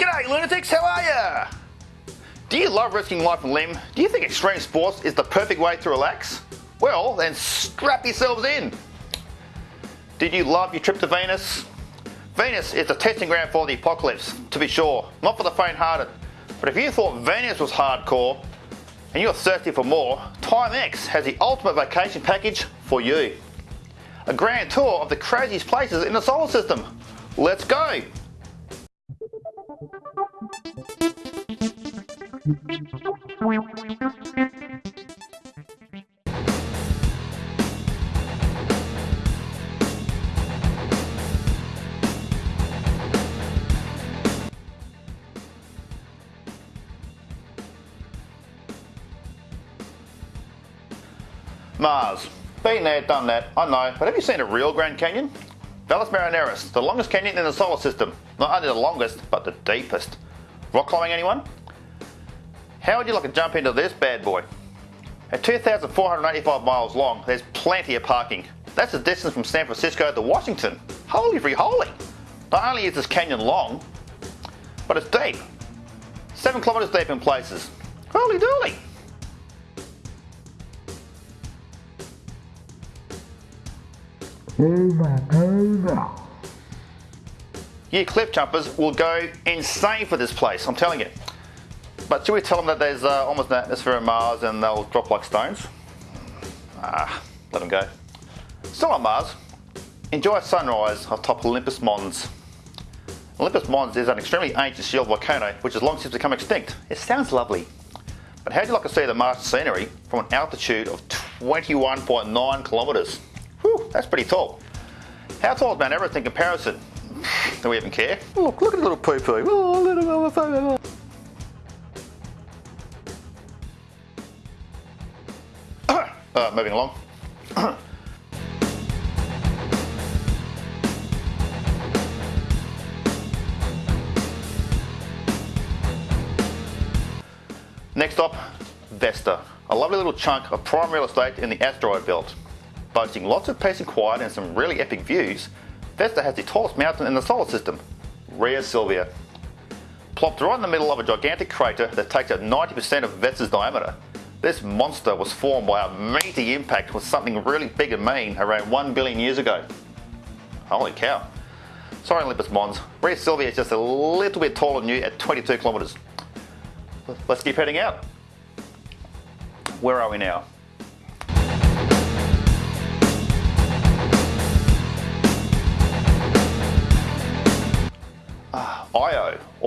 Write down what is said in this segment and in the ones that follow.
G'day lunatics, how are ya? Do you love risking life and limb? Do you think extreme sports is the perfect way to relax? Well, then strap yourselves in. Did you love your trip to Venus? Venus is the testing ground for the apocalypse, to be sure, not for the faint-hearted. But if you thought Venus was hardcore, and you're thirsty for more, TimeX has the ultimate vacation package for you. A grand tour of the craziest places in the solar system. Let's go! Mars. Been there, done that, I know, but have you seen a real Grand Canyon? Valles Marineris, the longest canyon in the solar system. Not only the longest, but the deepest. Rock climbing anyone? How would you like to jump into this bad boy? At 2,485 miles long, there's plenty of parking. That's the distance from San Francisco to Washington. Holy free holy! Not only is this canyon long, but it's deep. 7 kilometres deep in places. Holy dooly! Oh You cliff jumpers will go insane for this place, I'm telling you. But should we tell them that there's uh, almost an atmosphere on Mars and they'll drop like stones? Ah, let them go. Still on Mars, enjoy a sunrise atop Olympus Mons. Olympus Mons is an extremely ancient shield volcano which has long since become extinct. It sounds lovely. But how'd you like to see the Mars scenery from an altitude of 21.9 kilometres? Whew, that's pretty tall. How tall is Mount Everest in comparison? Do we even care? Look, look at the little poo poo. Oh, little motherfucker. uh, moving along. Next up, Vesta, a lovely little chunk of prime real estate in the asteroid belt. Boasting lots of peace and quiet and some really epic views, Vesta has the tallest mountain in the solar system, Rhea Silvia. Plopped right in the middle of a gigantic crater that takes up 90% of Vesta's diameter, this monster was formed by a meaty impact with something really big and mean around 1 billion years ago. Holy cow. Sorry Olympus Mons, Rhea Silvia is just a little bit taller than you at 22 kilometres. Let's keep heading out. Where are we now?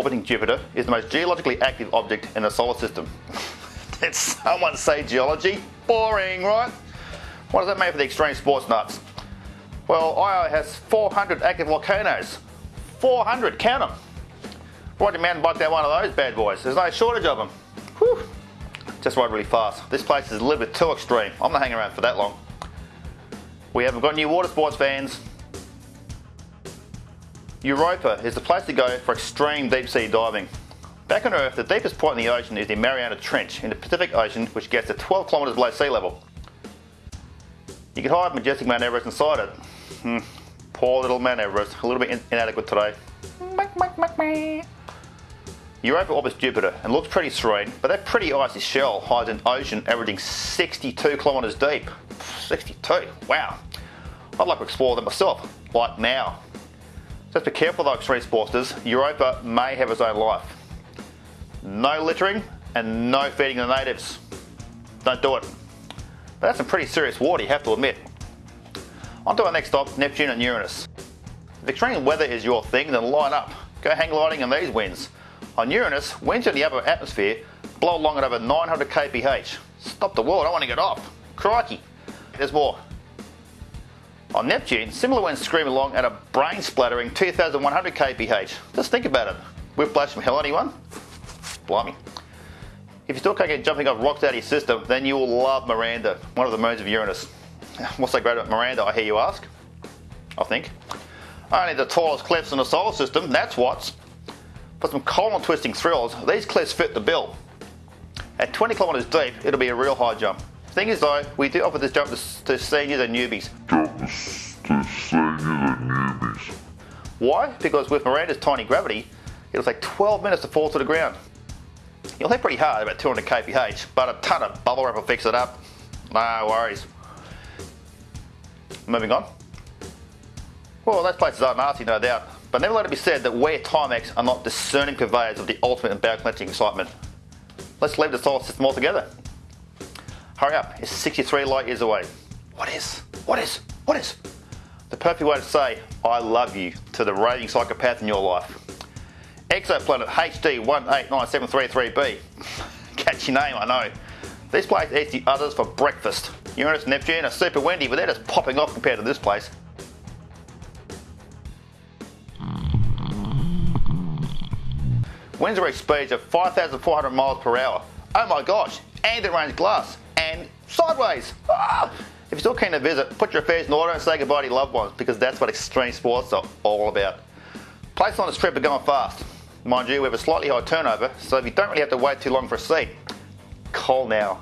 Orbiting Jupiter, is the most geologically active object in the solar system. Did someone say geology? Boring, right? What does that mean for the extreme sports nuts? Well, Io has 400 active volcanoes. 400, count them. Ride your mountain bike down one of those bad boys. There's no shortage of them. Whew. Just ride really fast. This place is a little bit too extreme. I'm not hanging around for that long. We haven't got any water sports fans. Europa is the place to go for extreme deep sea diving. Back on Earth, the deepest point in the ocean is the Mariana Trench in the Pacific Ocean, which gets to 12 kilometres below sea level. You can hide majestic Mount Everest inside it. Hmm. Poor little Mount Everest, a little bit inadequate today. Europa orbits Jupiter and looks pretty serene, but that pretty icy shell hides an ocean averaging 62 kilometres deep. 62, wow. I'd like to explore that myself, like now. Just be careful though, extreme sportsters. Europa may have its own life. No littering and no feeding the natives. Don't do it. But that's some pretty serious water, you have to admit. On to our next stop, Neptune and Uranus. If extreme weather is your thing, then line up. Go hang gliding in these winds. On Uranus, winds in the upper atmosphere blow along at over 900 kph. Stop the world, I want to get off. Crikey. There's more. On Neptune, similar winds screaming along at a brain splattering 2100 kph. Just think about it. Whiplash from hell anyone? Blimey. If you still can't get jumping off rocks out of your system, then you will love Miranda, one of the moons of Uranus. What's so great about Miranda, I hear you ask? I think. Only the tallest cliffs in the solar system, that's what's. For some column twisting thrills, these cliffs fit the bill. At 20 kilometres deep, it'll be a real high jump. Thing is though, we do offer this jump to, to seniors and newbies. to seniors and newbies. Why? Because with Miranda's tiny gravity, it'll take 12 minutes to fall to the ground. You'll hit pretty hard, about 200 kph, but a ton of bubble wrap will fix it up. No worries. Moving on. Well, those places are nasty, no doubt, but never let it be said that we Timex are not discerning purveyors of the ultimate and bowel cleansing excitement. Let's leave the solar system altogether. Hurry up, it's 63 light years away. What is? What is? What is? The perfect way to say, I love you to the raving psychopath in your life. Exoplanet HD 189733b. Catchy name, I know. This place eats the others for breakfast. Uranus and Neptune are super windy, but they're just popping off compared to this place. Winds reach speeds of 5,400 miles per hour. Oh my gosh, and it rains glass. Sideways. Ah! If you're still keen to visit, put your affairs in order and say goodbye to your loved ones because that's what extreme sports are all about. Places on this trip are going fast. Mind you, we have a slightly high turnover, so if you don't really have to wait too long for a seat, call now.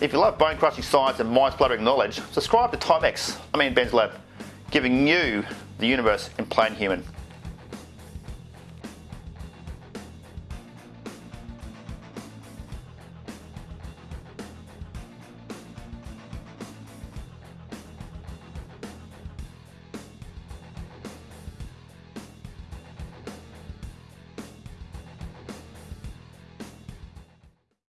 If you love bone crushing science and mind spluttering knowledge, subscribe to Timex, I mean Ben's Lab, giving you the universe in plain human.